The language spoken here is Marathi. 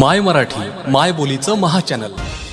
माय मराठी माय बोलीचं महाचॅनल चॅनल.